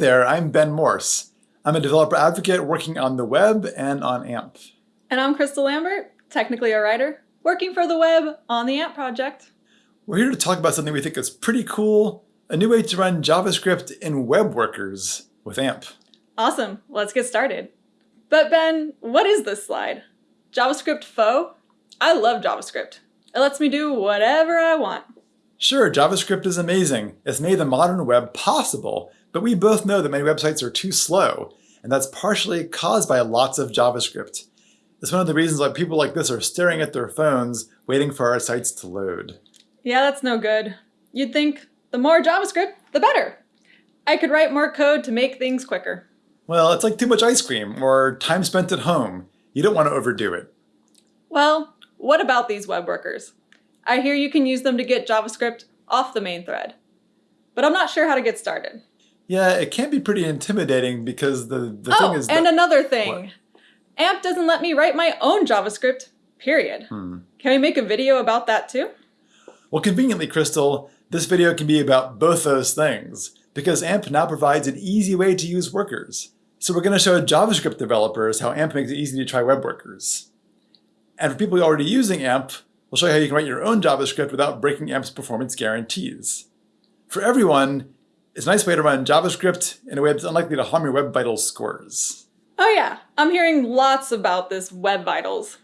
there, I'm Ben Morse. I'm a developer advocate working on the web and on AMP. And I'm Crystal Lambert, technically a writer, working for the web on the AMP project. We're here to talk about something we think is pretty cool, a new way to run JavaScript in web workers with AMP. Awesome, let's get started. But Ben, what is this slide? JavaScript faux? I love JavaScript. It lets me do whatever I want. Sure, JavaScript is amazing. It's made the modern web possible, but we both know that many websites are too slow, and that's partially caused by lots of JavaScript. It's one of the reasons why people like this are staring at their phones, waiting for our sites to load. Yeah, that's no good. You'd think the more JavaScript, the better. I could write more code to make things quicker. Well, it's like too much ice cream or time spent at home. You don't want to overdo it. Well, what about these web workers? I hear you can use them to get JavaScript off the main thread, but I'm not sure how to get started. Yeah, it can be pretty intimidating because the, the oh, thing is and another thing. What? AMP doesn't let me write my own JavaScript, period. Hmm. Can we make a video about that too? Well, conveniently, Crystal, this video can be about both those things because AMP now provides an easy way to use workers. So we're going to show JavaScript developers how AMP makes it easy to try web workers. And for people already using AMP, we'll show you how you can write your own JavaScript without breaking AMP's performance guarantees. For everyone, it's a nice way to run JavaScript in a way that's unlikely to harm your Web Vitals scores. Oh yeah, I'm hearing lots about this Web Vitals.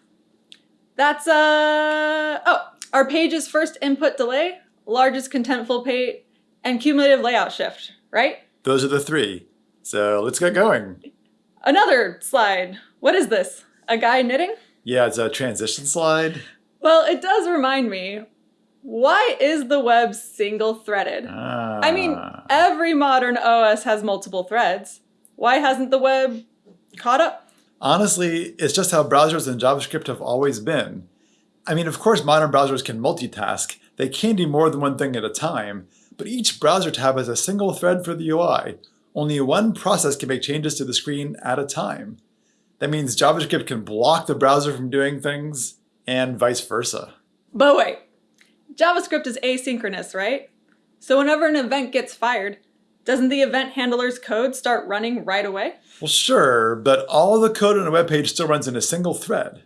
That's, uh, oh, our page's first input delay, largest contentful paint, and cumulative layout shift, right? Those are the three. So let's get going. Another slide. What is this? A guy knitting? Yeah, it's a transition slide. Well, it does remind me, why is the web single threaded? I mean, Ah. every modern OS has multiple threads. Why hasn't the web caught up? Honestly, it's just how browsers and JavaScript have always been. I mean, of course, modern browsers can multitask. They can do more than one thing at a time, but each browser tab has a single thread for the UI. Only one process can make changes to the screen at a time. That means JavaScript can block the browser from doing things, and vice versa. But wait, JavaScript is asynchronous, right? So whenever an event gets fired, doesn't the event handler's code start running right away? Well, sure, but all the code on a web page still runs in a single thread.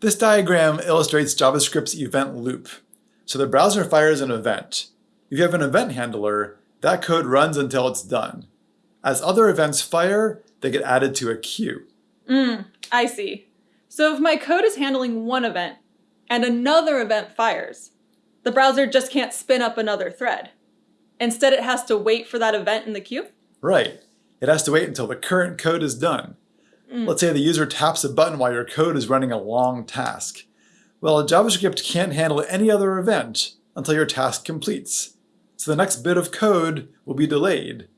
This diagram illustrates JavaScript's event loop. So the browser fires an event. If you have an event handler, that code runs until it's done. As other events fire, they get added to a queue. Mm, I see. So if my code is handling one event and another event fires, the browser just can't spin up another thread. Instead, it has to wait for that event in the queue? Right. It has to wait until the current code is done. Mm. Let's say the user taps a button while your code is running a long task. Well, JavaScript can't handle any other event until your task completes. So the next bit of code will be delayed.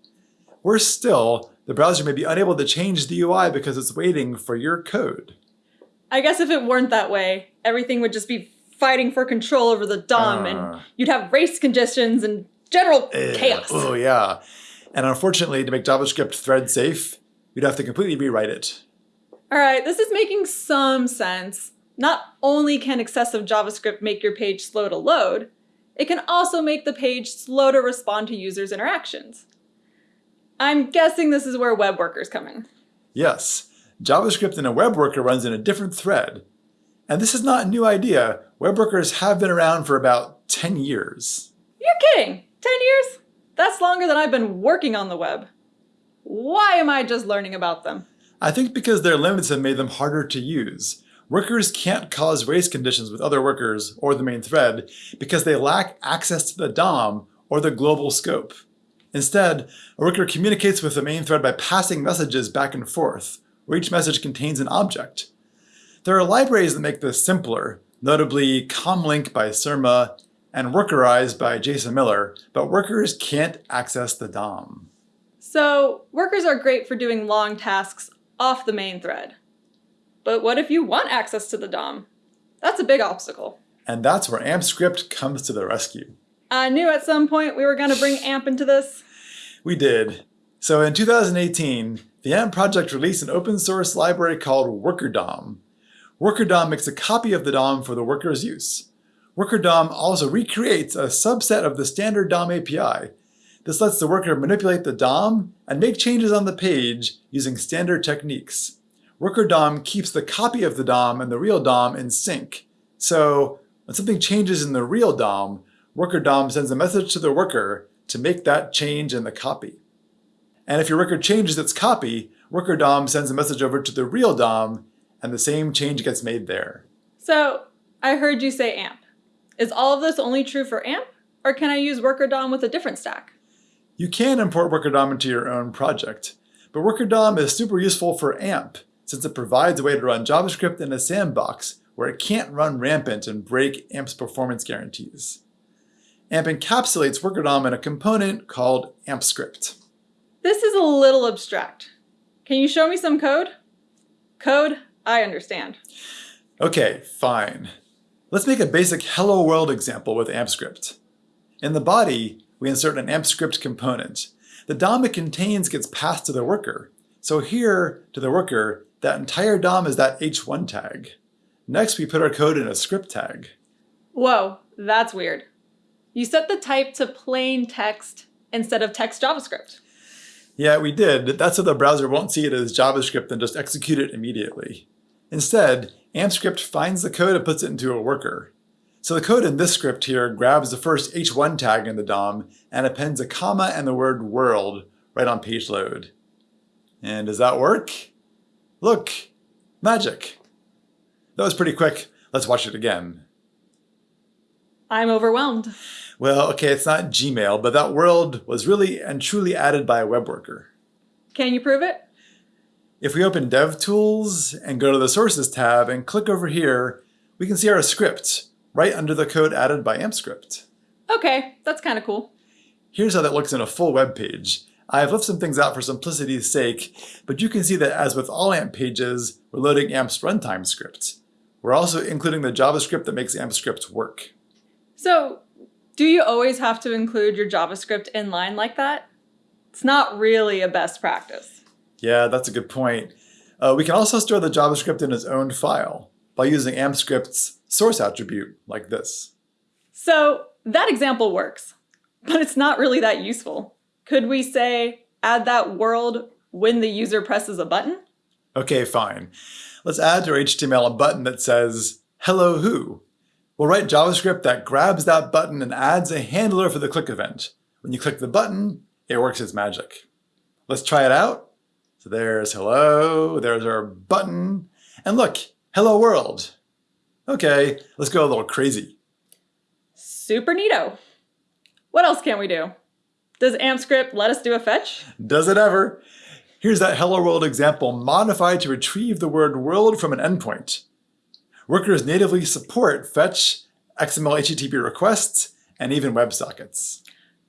Worse still, the browser may be unable to change the UI because it's waiting for your code. I guess if it weren't that way, everything would just be fighting for control over the DOM Ah. and you'd have race conditions and general Eh, chaos. Oh yeah. And unfortunately, to make JavaScript thread safe, you'd have to completely rewrite it. All right, this is making some sense. Not only can excessive JavaScript make your page slow to load, it can also make the page slow to respond to users' interactions. I'm guessing this is where web workers come in. Yes, JavaScript in a web worker runs in a different thread. And this is not a new idea. Web workers have been around for about 10 years. You're kidding! 10 years? That's longer than I've been working on the web. Why am I just learning about them? I think because their limits have made them harder to use. Workers can't cause race conditions with other workers or the main thread because they lack access to the DOM or the global scope. Instead, a worker communicates with the main thread by passing messages back and forth, where each message contains an object. There are libraries that make this simpler, notably Comlink by Surma and Workerize by Jason Miller, but workers can't access the DOM. So, workers are great for doing long tasks off the main thread. But what if you want access to the DOM? That's a big obstacle. And that's where AMP script comes to the rescue. I knew at some point we were going to bring AMP into this. We did. So in 2018, the AMP project released an open source library called WorkerDOM. WorkerDOM makes a copy of the DOM for the worker's use. Worker DOM also recreates a subset of the standard DOM API. This lets the worker manipulate the DOM and make changes on the page using standard techniques. Worker DOM keeps the copy of the DOM and the real DOM in sync. So when something changes in the real DOM, worker DOM sends a message to the worker to make that change in the copy. And if your worker changes its copy, worker DOM sends a message over to the real DOM and the same change gets made there. So I heard you say AMP. Is all of this only true for AMP? Or can I use worker DOM with a different stack? You can import worker DOM into your own project, but worker DOM is super useful for AMP since it provides a way to run JavaScript in a sandbox where it can't run rampant and break AMP's performance guarantees. AMP encapsulates worker DOM in a component called AMPScript. This is a little abstract. Can you show me some code? Code, I understand. Okay, fine. Let's make a basic hello world example with AMPScript. In the body, we insert an AMPScript component. The DOM it contains gets passed to the worker. So here, to the worker, that entire DOM is that h1 tag. Next, we put our code in a script tag. Whoa, that's weird. You set the type to plain text instead of text JavaScript. Yeah, we did. That's so the browser won't see it as JavaScript and just execute it immediately. Instead, AMPScript finds the code and puts it into a worker. So the code in this script here grabs the first h1 tag in the DOM and appends a comma and the word world right on page load. And does that work? Look, magic. That was pretty quick. Let's watch it again. I'm overwhelmed. Well, okay, it's not Gmail, but that world was really and truly added by a web worker. Can you prove it? If we open DevTools and go to the Sources tab and click over here, we can see our script right under the code added by AMPScript. Okay, that's kind of cool. Here's how that looks in a full web page. I've left some things out for simplicity's sake, but you can see that as with all AMP pages, we're loading AMP's runtime script. We're also including the JavaScript that makes AMPScript work. So, do you always have to include your JavaScript in line like that? It's not really a best practice. Yeah, that's a good point. Uh, we can also store the JavaScript in its own file by using AMPScript's source attribute like this. So that example works, but it's not really that useful. Could we say add that world when the user presses a button? Okay, fine. Let's add to our HTML a button that says, hello who. We'll write JavaScript that grabs that button and adds a handler for the click event. When you click the button, it works its magic. Let's try it out. So there's hello, there's our button, and look, hello world. Okay, let's go a little crazy. Super neato. What else can we do? Does AMPScript let us do a fetch? Does it ever? Here's that hello world example modified to retrieve the word world from an endpoint. Workers natively support fetch, XML HTTP requests, and even WebSockets.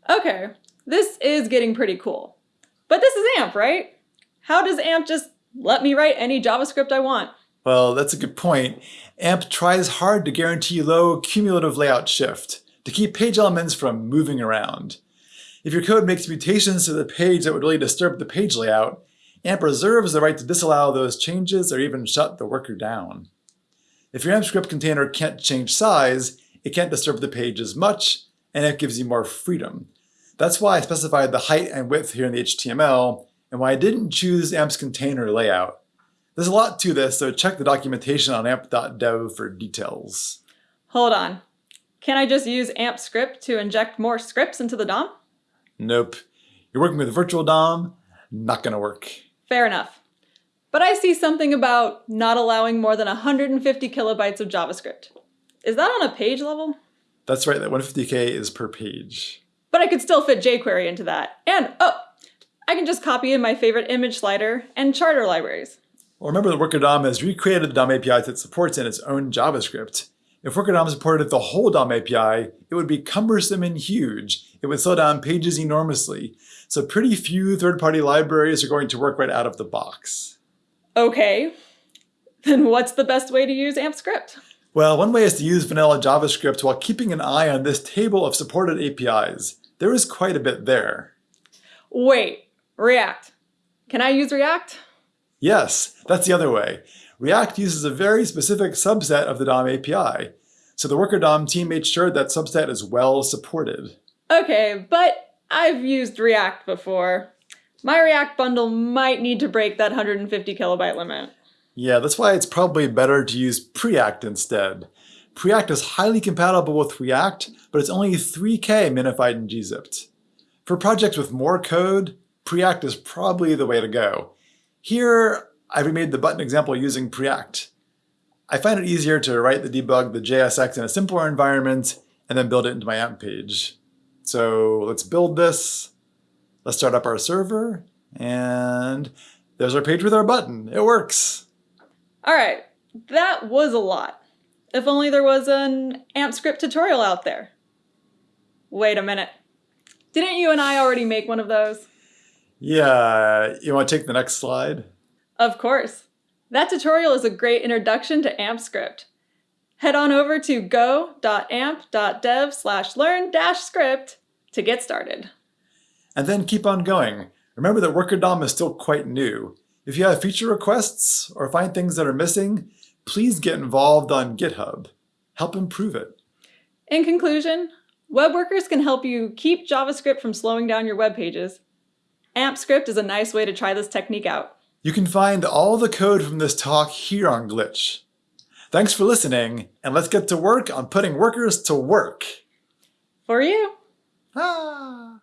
Okay, this is getting pretty cool. But this is AMP, right? How does AMP just let me write any JavaScript I want? Well, that's a good point. AMP tries hard to guarantee low cumulative layout shift to keep page elements from moving around. If your code makes mutations to the page that would really disturb the page layout, AMP reserves the right to disallow those changes or even shut the worker down. If your AMP script container can't change size, it can't disturb the page as much, and it gives you more freedom. That's why I specified the height and width here in the HTML, and why I didn't choose AMP's container layout. There's a lot to this, so check the documentation on amp.dev for details. Hold on. Can I just use AMP script to inject more scripts into the DOM? Nope. You're working with a virtual DOM, not gonna work. Fair enough. But I see something about not allowing more than 150 kilobytes of JavaScript. Is that on a page level? That's right, that 150k is per page. But I could still fit jQuery into that. And, oh, I can just copy in my favorite image slider and charter libraries. Well, remember that Worker DOM has recreated the DOM APIs that supports in its own JavaScript. If Worker DOM supported the whole DOM API, it would be cumbersome and huge. It would slow down pages enormously. So pretty few third-party libraries are going to work right out of the box. Okay, then what's the best way to use AMP script? Well, one way is to use vanilla JavaScript while keeping an eye on this table of supported APIs. There is quite a bit there. Wait, React. Can I use React? Yes, that's the other way. React uses a very specific subset of the DOM API, so the Worker DOM team made sure that subset is well supported. Okay, but I've used React before. My React bundle might need to break that 150 kilobyte limit. Yeah, that's why it's probably better to use Preact instead. Preact is highly compatible with React, but it's only 3K minified in gzipped. For projects with more code, Preact is probably the way to go. Here, I've remade the button example using Preact. I find it easier to write the debug the JSX in a simpler environment and then build it into my AMP page. So let's build this. Let's start up our server and there's our page with our button. It works. All right, that was a lot. If only there was an AMP script tutorial out there. Wait a minute. Didn't you and I already make one of those? Yeah, you want to take the next slide? Of course. That tutorial is a great introduction to AMP script. Head on over to go.amp.dev slash learn dash script to get started. And then keep on going. Remember that Worker DOM is still quite new. If you have feature requests or find things that are missing, please get involved on GitHub. Help improve it. In conclusion, web workers can help you keep JavaScript from slowing down your web pages. AMP script is a nice way to try this technique out. You can find all the code from this talk here on Glitch. Thanks for listening, and let's get to work on putting workers to work. For you. Ah.